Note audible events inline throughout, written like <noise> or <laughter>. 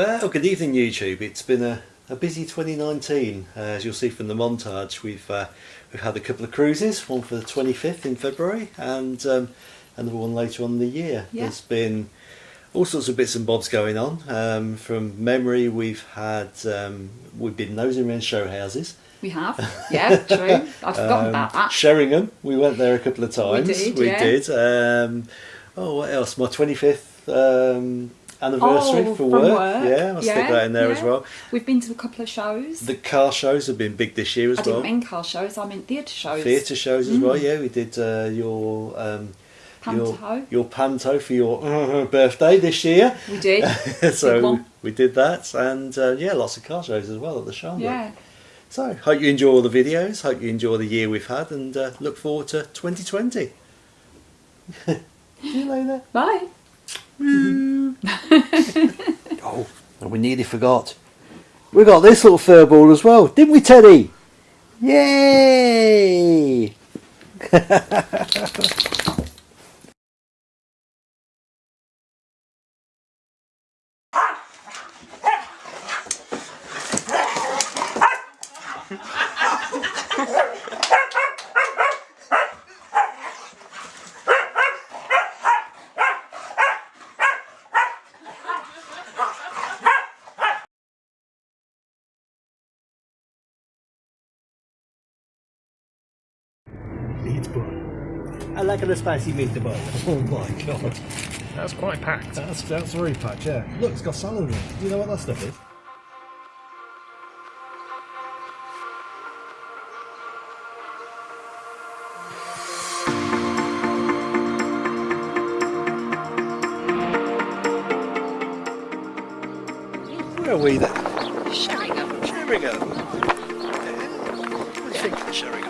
Well, good evening YouTube. It's been a, a busy 2019. Uh, as you'll see from the montage, we've uh, we've had a couple of cruises, one for the 25th in February and um, another one later on in the year. Yeah. There's been all sorts of bits and bobs going on. Um, from memory, we've had um, we've been nosing around show houses. We have, <laughs> yeah, true. I'd forgotten Um, about that. Sheringham, we went there a couple of times. did, We yeah. did. Um, oh, what else? My 25th um, anniversary Oh, for work. work. Yeah, I'll stick that in there as well. We've been to a couple of shows. The car shows have been big this year as I well. didn't mean car shows, I meant theatre shows. Theatre shows as well. Mm. Yeah, we did uh, your um, your Panto. your panto for your <laughs> birthday this year. We did. <laughs> so one. we did that, and uh, yeah, lots of car shows as well at the show. Yeah. So hope you enjoy all the videos. Hope you enjoy the year we've had, and uh, look forward to 2020. <laughs> See you later. Bye. Mm. <laughs> Oh, and we nearly forgot. We got this little fur ball as well, didn't we, Teddy? Yay! <laughs> Meatball. I like a spicy meatball. <laughs> Oh my god. That's quite packed. That's, that's very packed, yeah. Look, it's got salad in it. Do you know what that stuff is? Where are we then? Sheringham. Sheringham. What do you think of Sheringham?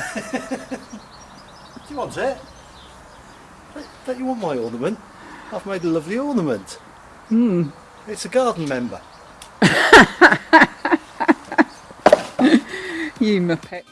<laughs> Do you want it? Don't you want my ornament? I've made a lovely ornament. Hmm. It's a garden member. <laughs> you muppet.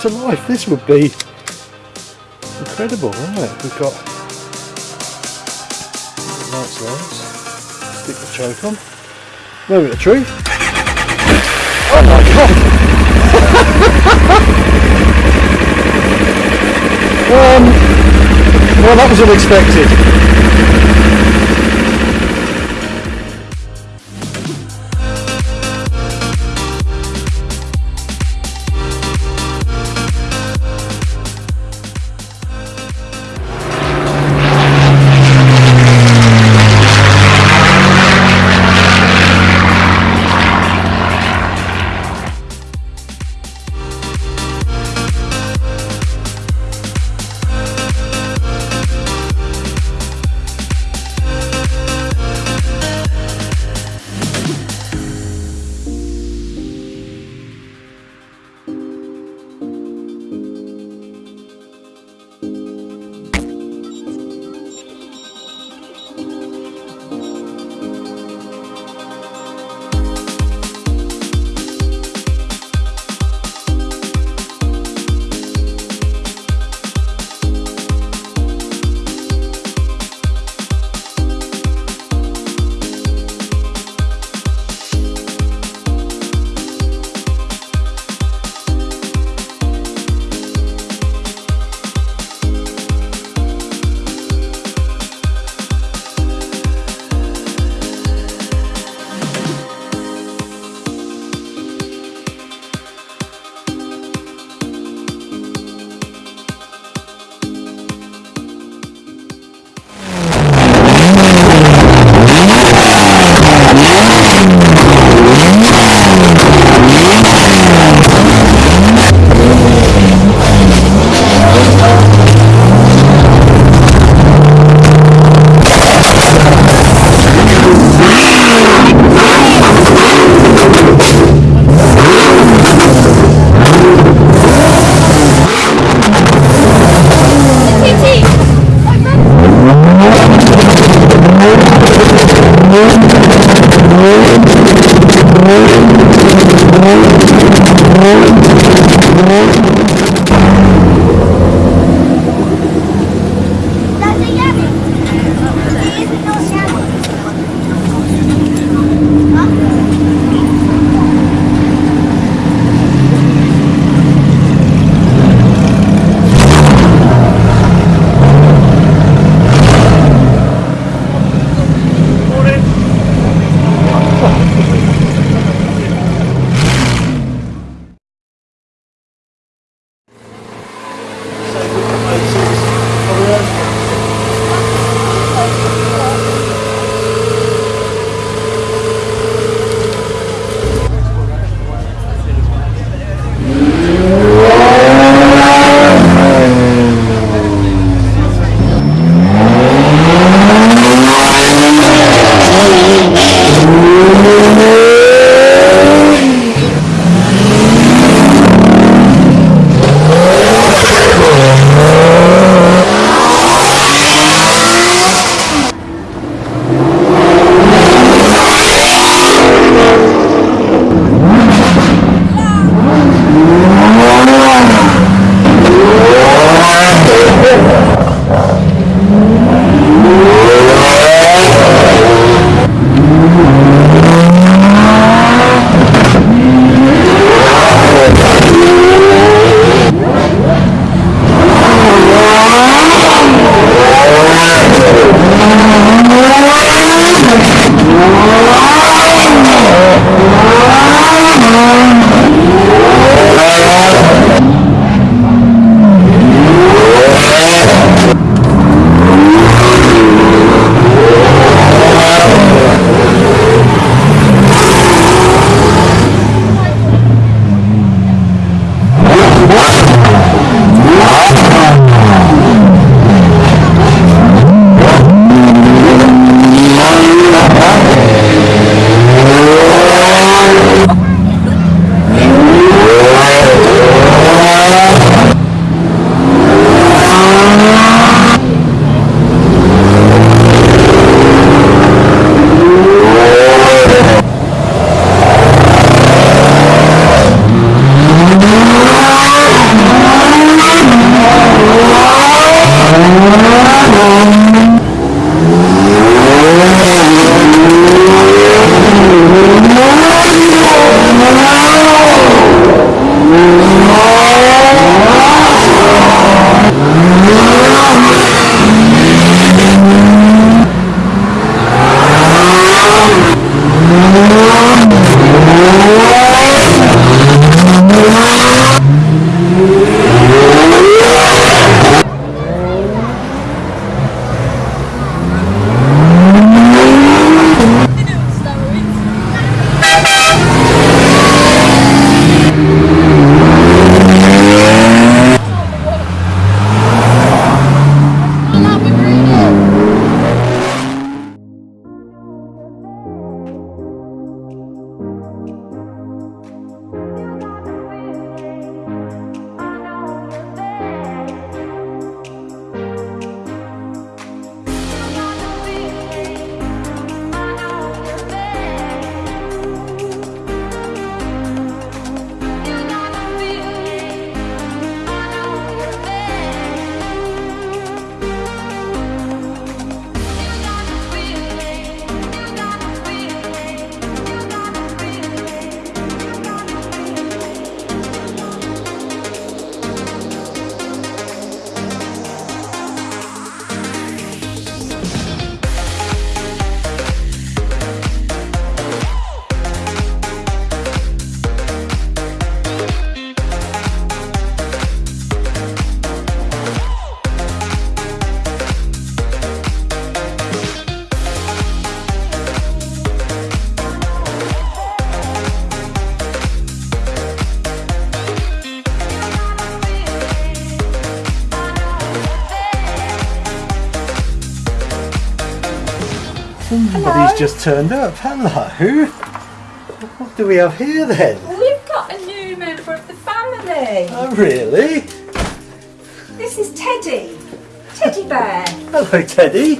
To life. This would be incredible, wouldn't it? We've got lights lights. Stick the choke on. Moment of truth. Oh my god! <laughs> um, well, that was unexpected. Just turned up. Hello. What do we have here then? We've got a new member of the family. Oh, really? This is Teddy. Teddy Bear. Hello, Teddy.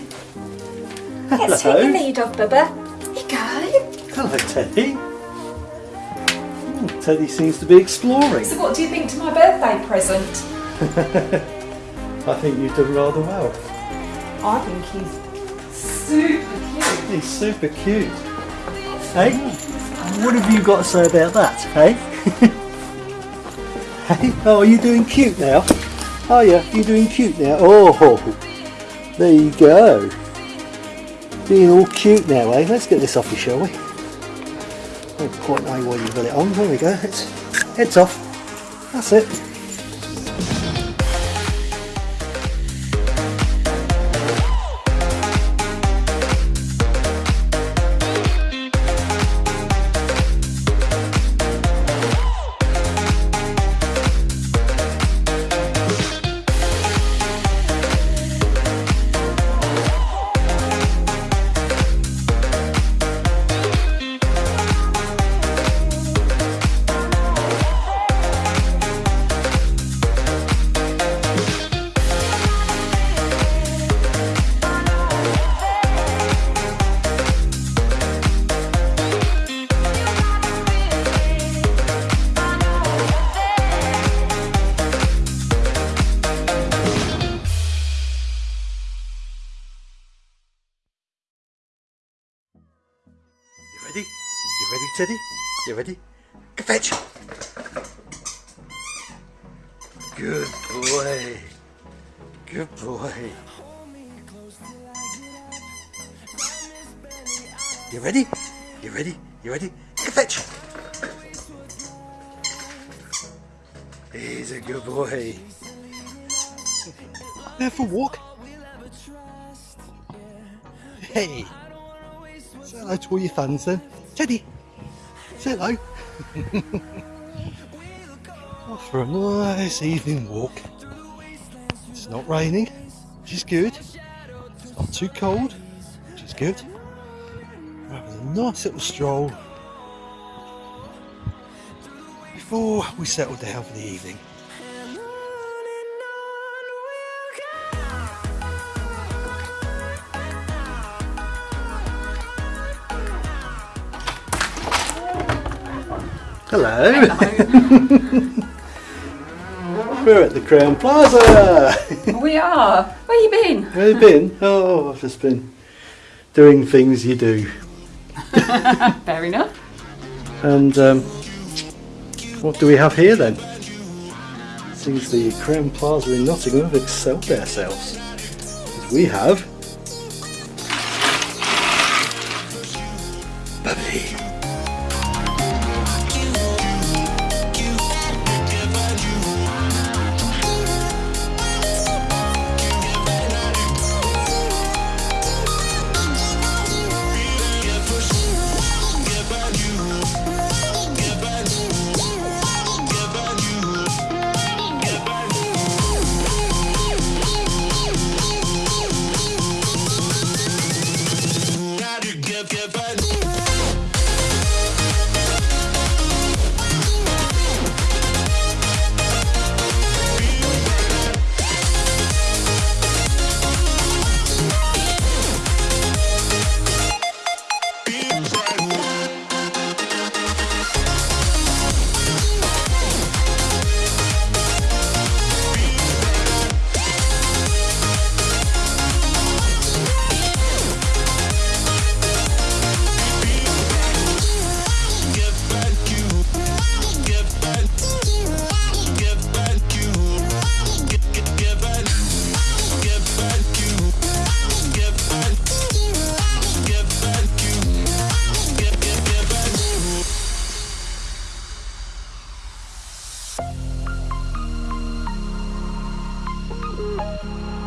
Hello. Let's take the lead off, Bubba. Here you go. Hello, Teddy. Hmm, Teddy seems to be exploring. So what do you think to my birthday present? <laughs> I think you've done rather well. I think he's super cute. He's super cute. Hey, what have you got to say about that? Hey, <laughs> hey, oh, are you doing cute now? Oh yeah, you're doing cute now? Oh, there you go. Being all cute now, eh? Let's get this off you, shall we? I don't quite know why you've got it on. There we go. It's heads off. That's it. Teddy? You ready? Go fetch! Good boy. Good boy. You ready? You ready? You ready? Go fetch! He's a good boy. There for a walk. Hey. Say hello er to all your fans then. Teddy, say hello. Off for a nice evening walk. It's not raining, which is good. It's not too cold, which is good. We're having a nice little stroll before we settle down for the evening. Hello. <laughs> We're at the Crowne Plaza. <laughs> We are. Where you been? Where have you been? Oh, I've just been doing things you do. <laughs> Fair enough. And um, what do we have here then? Seems the Crowne Plaza in Nottingham have excelled themselves. We have bubbly. Thank you.